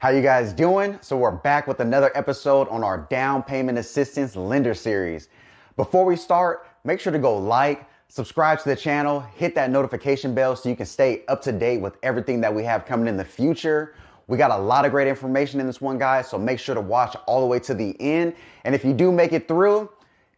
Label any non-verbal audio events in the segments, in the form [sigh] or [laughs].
How you guys doing? So we're back with another episode on our down payment assistance lender series. Before we start, make sure to go like, subscribe to the channel, hit that notification bell so you can stay up to date with everything that we have coming in the future. We got a lot of great information in this one, guys, so make sure to watch all the way to the end. And if you do make it through,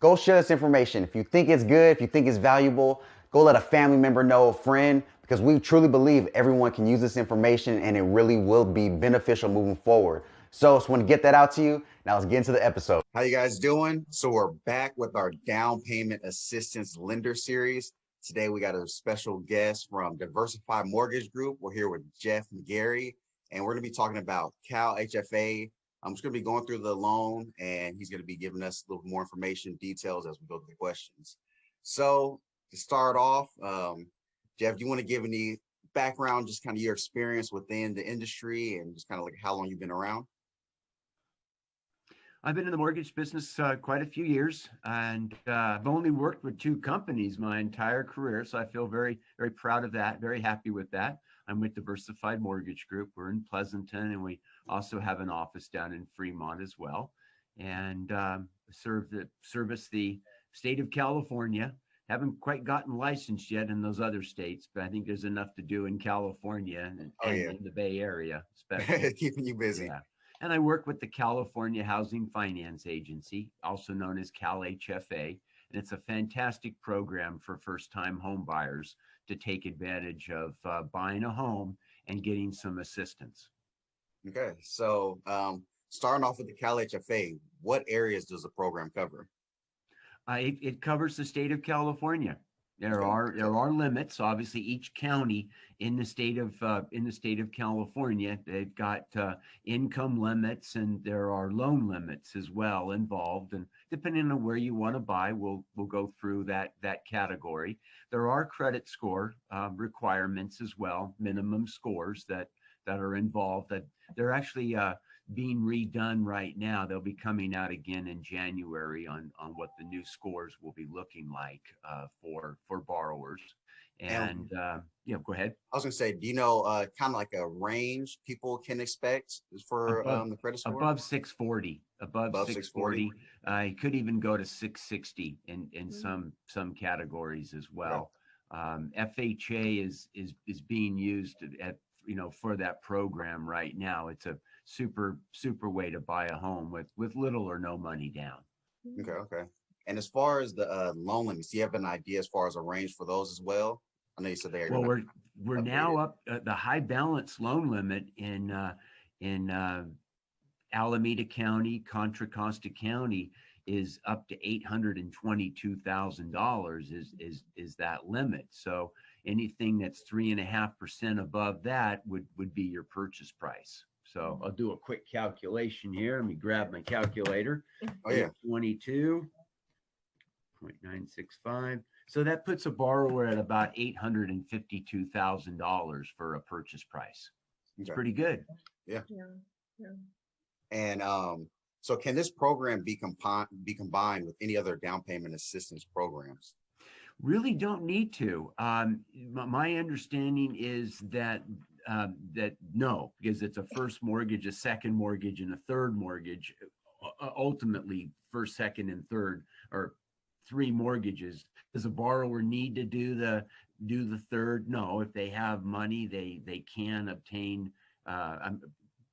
go share this information. If you think it's good, if you think it's valuable, go let a family member know, a friend, because we truly believe everyone can use this information and it really will be beneficial moving forward. So, just want to get that out to you. Now let's get into the episode. How you guys doing? So we're back with our down payment assistance lender series. Today we got a special guest from Diversified Mortgage Group. We're here with Jeff McGarry, and we're going to be talking about Cal HFA. I'm just going to be going through the loan, and he's going to be giving us a little more information, details as we go through the questions. So to start off, um, Jeff, do you want to give any background, just kind of your experience within the industry and just kind of like how long you've been around? I've been in the mortgage business uh, quite a few years, and uh, I've only worked with two companies my entire career. So I feel very, very proud of that. Very happy with that. I'm with Diversified Mortgage Group. We're in Pleasanton, and we also have an office down in Fremont as well, and um, serve the service the state of California haven't quite gotten licensed yet in those other states, but I think there's enough to do in California and, oh, yeah. in the Bay Area, especially. [laughs] Keeping you busy. Yeah. And I work with the California Housing Finance Agency, also known as CalHFA, And it's a fantastic program for first time home buyers to take advantage of uh, buying a home and getting some assistance. Okay. So, um, starting off with the CalHFA, what areas does the program cover? Uh, it, it covers the state of California. There are there are limits. Obviously, each county in the state of uh, in the state of California, they've got uh, income limits and there are loan limits as well involved. And depending on where you want to buy, we'll we'll go through that that category. There are credit score uh, requirements as well, minimum scores that that are involved. That they're actually uh, being redone right now. They'll be coming out again in January on on what the new scores will be looking like uh, for for borrowers. And uh, yeah, go ahead. I was going to say, do you know uh, kind of like a range people can expect for above, um, the credit score? Above 640, above, above 640. 640. Uh, it could even go to 660 in in mm-hmm. some some categories as well. Um, FHA is is is being used at you know for that program right now. It's a super super way to buy a home with with little or no money down. Okay, okay. And as far as the uh, loan limits, do you have an idea as far as a range for those as well? I know you said they. Well, we're we're now up uh, the high balance loan limit in uh, in uh, Alameda County, Contra Costa County is up to eight hundred and twenty-two thousand dollars. Is is is that limit? So anything that's three and a half percent above that would would be your purchase price. So I'll do a quick calculation here. Let me grab my calculator. Oh yeah. 22.965. So that puts a borrower at about $852,000 for a purchase price. It's okay. pretty good. Yeah. Yeah. yeah. And um, so can this program be, compi- be combined with any other down payment assistance programs? Really don't need to. Um, my understanding is that um, that no, because it's a first mortgage, a second mortgage, and a third mortgage. Uh, ultimately, first, second, and third, or three mortgages. Does a borrower need to do the do the third? No. If they have money, they they can obtain. Uh,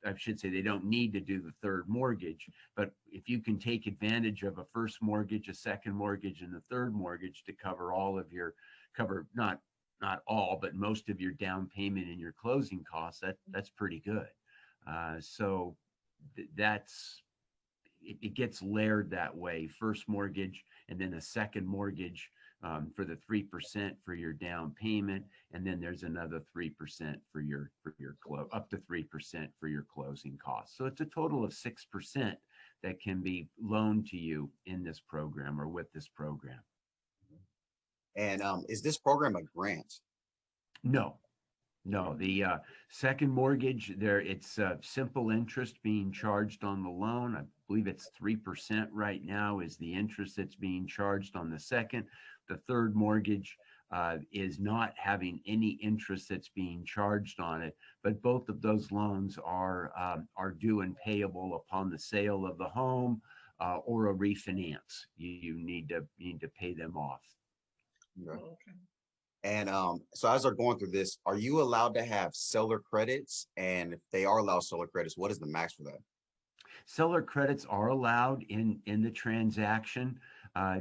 I should say they don't need to do the third mortgage, but if you can take advantage of a first mortgage, a second mortgage, and a third mortgage to cover all of your cover not not all, but most of your down payment and your closing costs, that that's pretty good. Uh, so th- that's it, it, gets layered that way. First mortgage and then a second mortgage um, for the three percent for your down payment, and then there's another three percent for your for your close up to three percent for your closing costs. So it's a total of six percent that can be loaned to you in this program or with this program. And um, is this program a grant? No, no. The uh, second mortgage, there it's uh, simple interest being charged on the loan. I believe it's three percent right now is the interest that's being charged on the second. The third mortgage, uh, is not having any interest that's being charged on it. But both of those loans are um, are due and payable upon the sale of the home uh, or a refinance. You, you need to you need to pay them off. Okay. And um, so as they're going through this, are you allowed to have seller credits? And if they are allowed seller credits, what is the max for that? Seller credits are allowed in in the transaction. Uh,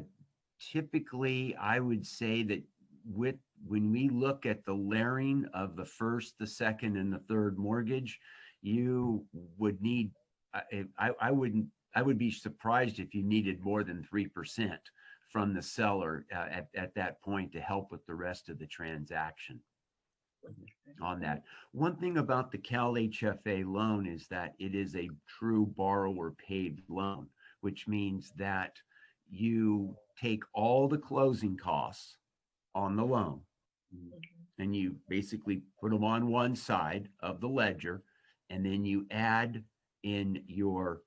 typically, I would say that with when we look at the layering of the first, the second, and the third mortgage, you would need. I, I, I wouldn't. I would be surprised if you needed more than three percent from the seller uh, at at that point to help with the rest of the transaction. On that, one thing about the Cal HFA loan is that it is a true borrower paid loan, which means that you take all the closing costs on the loan and you basically put them on one side of the ledger and then you add in your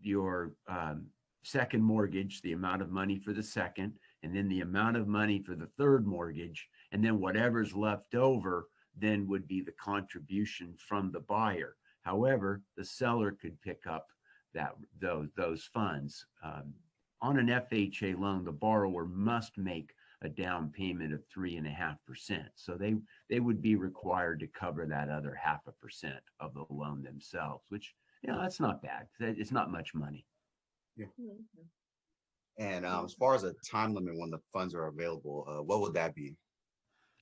your um, second mortgage the amount of money for the second and then the amount of money for the third mortgage and then whatever's left over then would be the contribution from the buyer however the seller could pick up that those those funds um, on an fha loan the borrower must make a down payment of three and a half percent. So they they would be required to cover that other half a percent of the loan themselves, which you know that's not bad. It's not much money. Yeah. And um, as far as a time limit when the funds are available, uh, what would that be?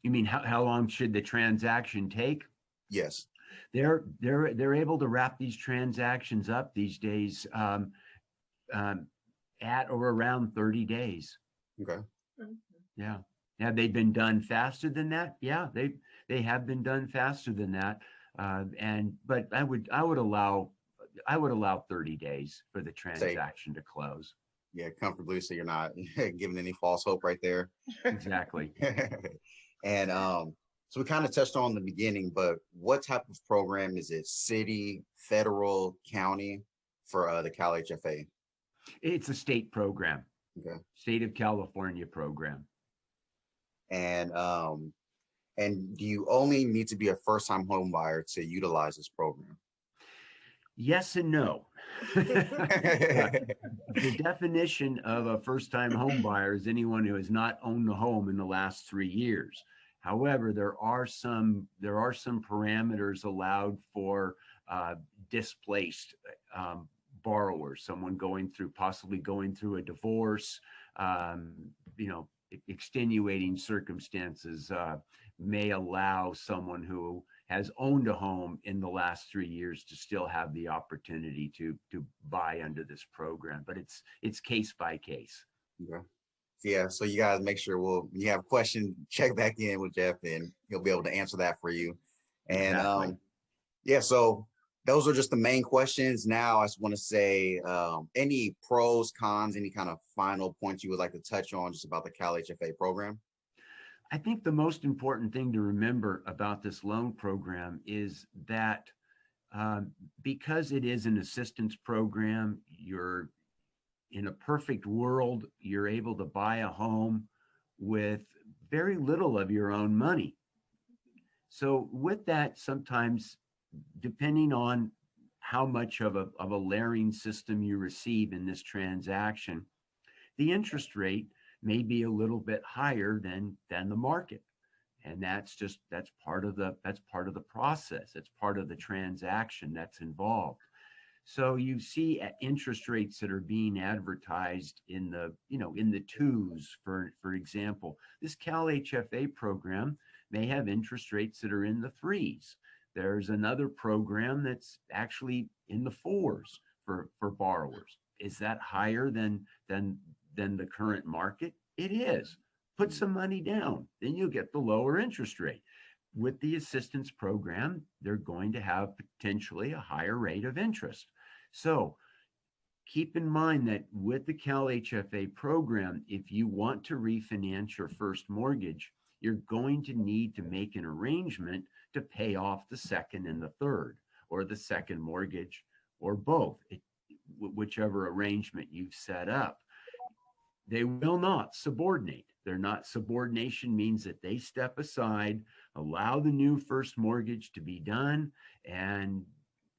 You mean how, how long should the transaction take? Yes. They're they're they're able to wrap these transactions up these days um, um, at or around 30 days. Okay. Yeah. Have they been done faster than that? Yeah, they they have been done faster than that. Uh, and but I would I would allow I would allow 30 days for the transaction to close. Yeah, comfortably, so you're not [laughs] giving any false hope right there. Exactly. [laughs] and um, so we kind of touched on the beginning, but what type of program is it? City, federal, county for uh, the Cal HFA? It's a state program. Okay. State of California program. And um, and do you only need to be a first time home buyer to utilize this program? Yes and no. [laughs] [laughs] the definition of a first time home buyer is anyone who has not owned a home in the last three years. However, there are some there are some parameters allowed for uh, displaced um, borrowers, someone going through possibly going through a divorce, um, you know, extenuating circumstances uh, may allow someone who has owned a home in the last three years to still have the opportunity to to buy under this program. But it's it's case by case. Okay. Yeah, so you guys make sure we'll you have a question, check back in with Jeff and he'll be able to answer that for you. And Exactly. um yeah, so those are just the main questions. Now I just want to say um any pros, cons, any kind of final points you would like to touch on just about the Cal HFA program. I think the most important thing to remember about this loan program is that um, because it is an assistance program, you're in a perfect world, you're able to buy a home with very little of your own money. So with that, sometimes depending on how much of a, of a layering system you receive in this transaction, the interest rate may be a little bit higher than than the market. And that's just that's part of the that's part of the process. It's part of the transaction that's involved so you see uh, interest rates that are being advertised in the you know in the twos for for example this cal hfa program may have interest rates that are in the threes there's another program that's actually in the fours for for borrowers is that higher than than than the current market? It is. Put some money down, then you'll get the lower interest rate. With the assistance program, they're going to have potentially a higher rate of interest. So keep in mind that with the Cal HFA program, if you want to refinance your first mortgage, you're going to need to make an arrangement to pay off the second and the third, or the second mortgage, or both, it, whichever arrangement you've set up they will not subordinate. They're not subordination means that they step aside, allow the new first mortgage to be done and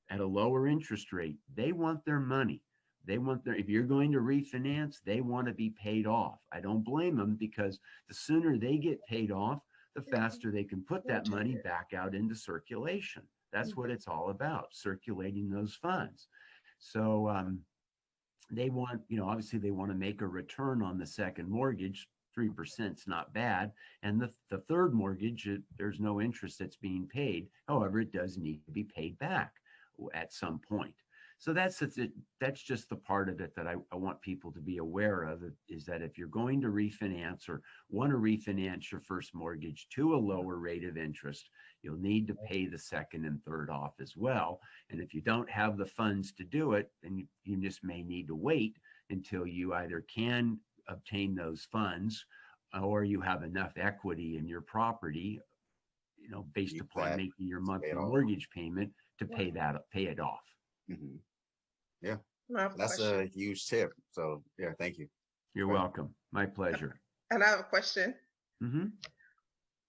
at a lower interest rate. They want their money. They want their, if you're going to refinance, they want to be paid off. I don't blame them because the sooner they get paid off, the faster they can put that money back out into circulation. That's what it's all about, circulating those funds. So um, they want, you know, obviously they want to make a return on the second mortgage. Three percent's not bad. And the, the third mortgage, it, there's no interest that's being paid. However, it does need to be paid back at some point. So that's that's just the part of it that I, I want people to be aware of is that if you're going to refinance or want to refinance your first mortgage to a lower rate of interest, you'll need to pay the second and third off as well. And if you don't have the funds to do it, then you, you just may need to wait until you either can obtain those funds or you have enough equity in your property, you know, based Keep upon that, making your monthly mortgage payment to pay that, pay it off. I have a That's a huge tip. So yeah, thank you. You're Right. welcome. My pleasure. And I have a question. hmm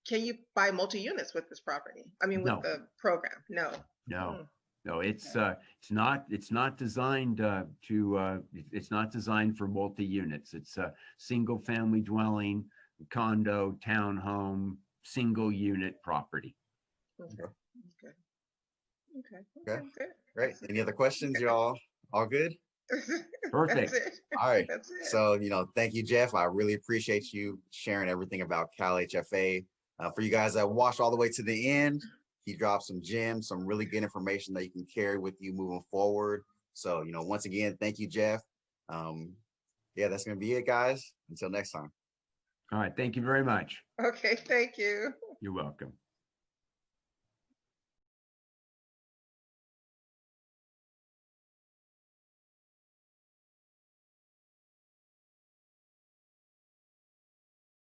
Can you buy multi-units with this property? I mean, with No. the program? No. No, Hmm. No, it's, uh, it's not, it's not designed, uh, to, uh, it's not designed for multi-units. It's a single family dwelling, condo, townhome, single unit property. Okay. Okay. Okay. Okay. Okay. Great. Any other questions? Y'all all good? [laughs] Perfect. That's it. All right. That's it. So, you know, thank you, Jeff. I really appreciate you sharing everything about Cal HFA. Uh, for you guys that watched all the way to the end, he dropped some gems, some really good information that you can carry with you moving forward. So, you know, once again, thank you, Jeff. Um, yeah, that's going to be it, guys. Until next time. All right. Thank you very much. Okay. Thank you. You're welcome.